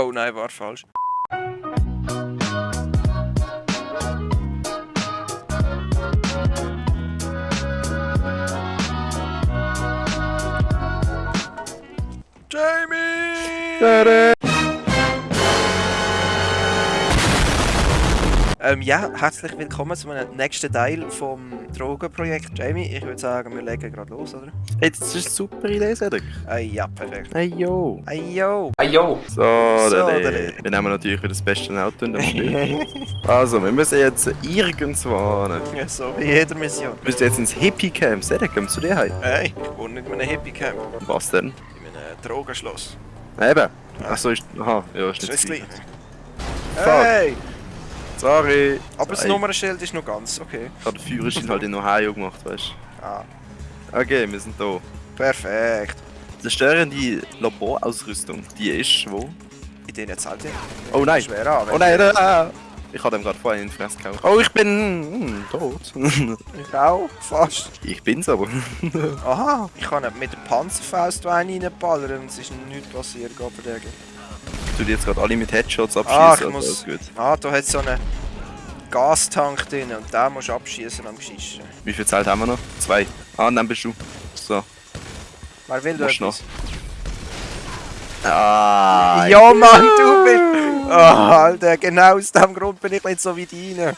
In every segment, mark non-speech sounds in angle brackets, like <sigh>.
Oh nein, war falsch. Jamie! Ähm, ja, herzlich willkommen zu einem nächsten Teil vom Drogenprojekt. Jamie, ich würde sagen, wir legen gerade los, oder? Hey, das ist eine super Idee, Cedric. Ah, ja, perfekt. Hey, yo. Hey, yo! Ayo! So, So, Dele. Wir nehmen natürlich wieder das beste Auto in dem <laughs> Spiel. also, wir müssen jetzt irgendwo hin. Ja, so wie jeder Mission. Wir müssen jetzt ins Hippie-Camp. Cedric, komm zu dir heim. Hey, ich wohne nicht in einem Hippie-Camp, Was denn? in einem Drogenschloss. Eben. Achso, ist... Aha, ja, ist nicht. Hey! Sorry. Aber das Nummernschild ist noch ganz okay. Ich habe den Führerschein halt in Ohio gemacht, weißt Ah, du. Okay, wir sind da. perfekt. Die störende Laborausrüstung, die ist wo? In denen zahlt ihr. Oh nein. Schwer an. Oh nein, da. Ich habe dem gerade vorhin in die Fresse gehauen. Oh, ich bin hm, tot. <laughs> Ich auch, fast. ich bin's aber. Aha, ich kann mit der Panzerfaust einen reinballern und es ist nichts passiert, Gott verdammt. Ich tue jetzt gerade alle mit Headshots Ah, abschießen. ich also muss-. Ah, da hat so einen Gastank drin und den musst du abschießen am Geschichten. Wie viel Zeit haben wir noch? Zwei. Ah, dann bist du. So. Wer will da Musst noch. Ah. Ja, Mann, du bist... Ah, Alter, genau aus dem Grund bin ich nicht so wie deine.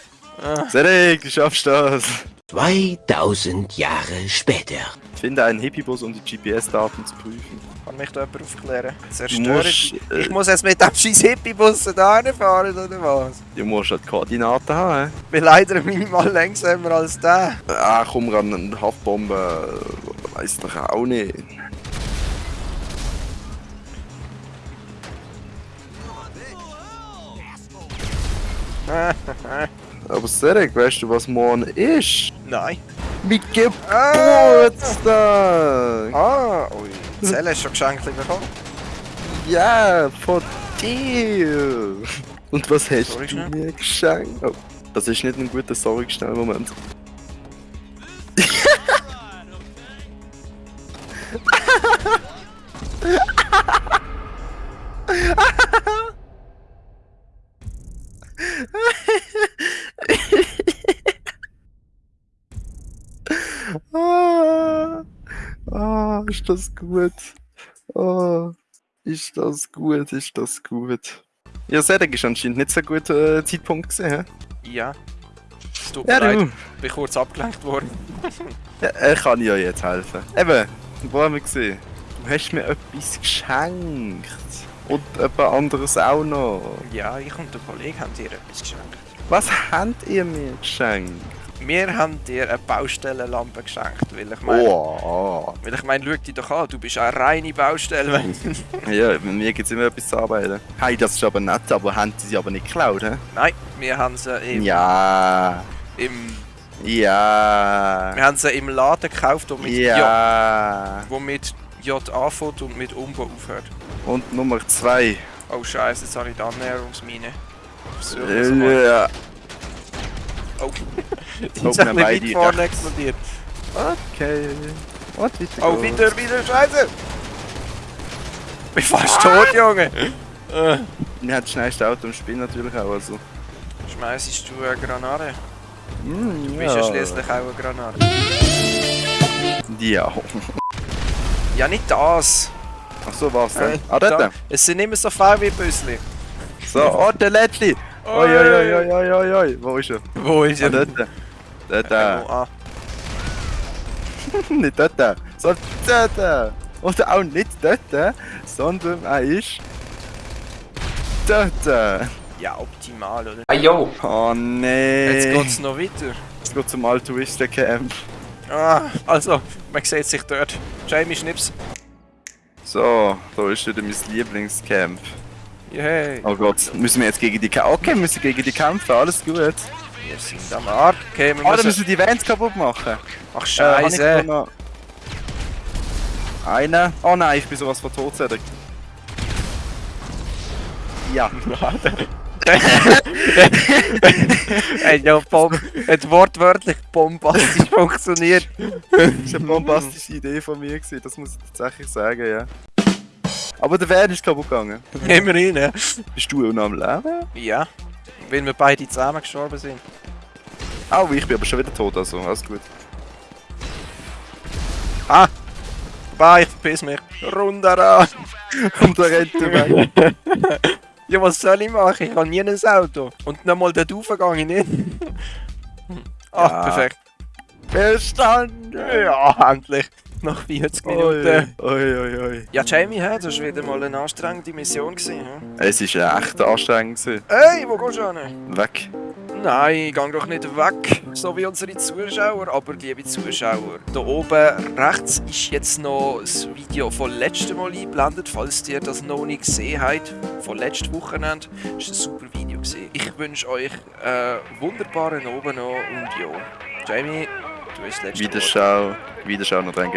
Cedric, du schaffst das. 2000 Jahre später. Finde einen Hippie-Bus, um die GPS-Daten zu prüfen. Kann mich da jemand aufklären? Zerstören musst, die- äh, Ich muss jetzt mit dem scheiß Hippie-Bus da fahren oder was? Du musst halt Koordinaten haben. Ich bin leider <laughs> minimal langsamer als der. hä? Ah, komm ran, eine Haftbombe. Weiß doch auch nicht. <laughs> Aber Cedric, weißt du, was morgen ist? Nein. Mit Ah, Geburtstag! ah ui. Zelle ist schon geschenkt bekommen. Ja, von dir! Und was hast Sorry, du mir geschenkt? Oh, das ist nicht ein guter Sorry ist das gut. Ah, ist das gut, ist das gut. Ja, Cedric ist anscheinend nicht so ein guter äh, Zeitpunkt gesehen. Ja. Es tut Ja, mir leid, du. bin kurz abgelenkt worden. Ja, er kann ja jetzt helfen. Eben, wo haben wir gesehen? Du hast mir etwas geschenkt. Und etwas anderes auch noch. Ja, ich und der Kollege haben dir etwas geschenkt. Was habt ihr mir geschenkt? Wir haben dir eine Baustellenlampe geschenkt, weil ich meine, Oh, weil ich meine, schau dich doch an, du bist eine reine Baustelle. <laughs> ja, bei mir gibt es immer etwas zu arbeiten. Hey, das ist aber nett, aber haben sie sie aber nicht geklaut, hä? Nein, wir haben sie im, Ja, im, ja, wir haben sie im Laden gekauft, wo mit, J, ja. wo mit J anfängt und mit Umbo aufhört. Und Nummer zwei. Oh Scheiße, jetzt habe ich die Annäherungsmine. Versuch das mal. Ja. Oh, bisschen beide weit vorne explodiert. Okay. Und weiter Oh, wieder, wieder, Scheiße! Ich bin fast tot, Junge! Äh. Haben das schnellste Auto im Spiel natürlich auch. Also. Schmeißest du eine Granate? Mm, Du bist ja schließlich auch eine Granate. Ja. Ja, nicht das! Ach so, was denn? Äh, ah, dort. Es sind immer so viel wie Büssli. So, oh, der letzte. Oi, oi, oi, oi, oi, oi, oi. Wo ist er? Wo ist Ah, dort. Ah. <laughs> nicht dort. Sondern dort. Oder auch nicht dort, sondern er ist... Dort. Ja, optimal, oder? Ayo! Oh nee. Jetzt geht's noch weiter. Jetzt geht's zum Altruisten Camp. Ah, also, man sieht sich dort. Jamie Schnips. So, da ist wieder mein Lieblingscamp. Yay. Oh Gott, müssen wir jetzt gegen die kämpfen? Okay, wir müssen gegen die kämpfen, alles gut. Wir sind am Arsch. Okay, wir dann müssen... die Vans kaputt machen. Ach, Äh, Scheiße. noch Einer. Oh nein, ich bin sowas von tot, Cedric. Ja. <laughs> Ey, ja, Bom hat wortwörtlich bombastisch funktioniert. Das war eine bombastische Idee von mir, gewesen, das muss ich tatsächlich sagen, ja. Aber der Van ist kaputt gegangen. Immerhin, ja. Bist du noch am Leben? Ja. Weil wir beide zusammen gestorben sind. Au, ich bin aber schon wieder tot, also alles gut. Ah! Bah, ich verpiss mich. Runter <laughs> Und da rennt er weg. Ja, was soll ich machen? Ich habe nie ein Auto. Und nochmal dort raufgehe ich nicht. <laughs> Ah, Ja. perfekt. Verstanden! Ja, endlich. Nach 40 Minuten. Oi, oi, oi. Ja, Jamie, das war wieder mal eine anstrengende Mission. Gewesen? Es war echt anstrengend. gewesen. Hey, wo gehst du hin? Weg. Nein, geh doch nicht weg, so wie unsere Zuschauer. Aber liebe Zuschauer, da oben rechts ist jetzt noch das Video von letztem Mal eingeblendet, falls ihr das noch nicht gesehen habt, von letztem Wochenende. Das war ein super Video. Gewesen. Ich wünsche euch einen wunderbaren Abend noch und ja, Jamie, du hast das letzte Wort. Wiederschau. Wiederschau noch dran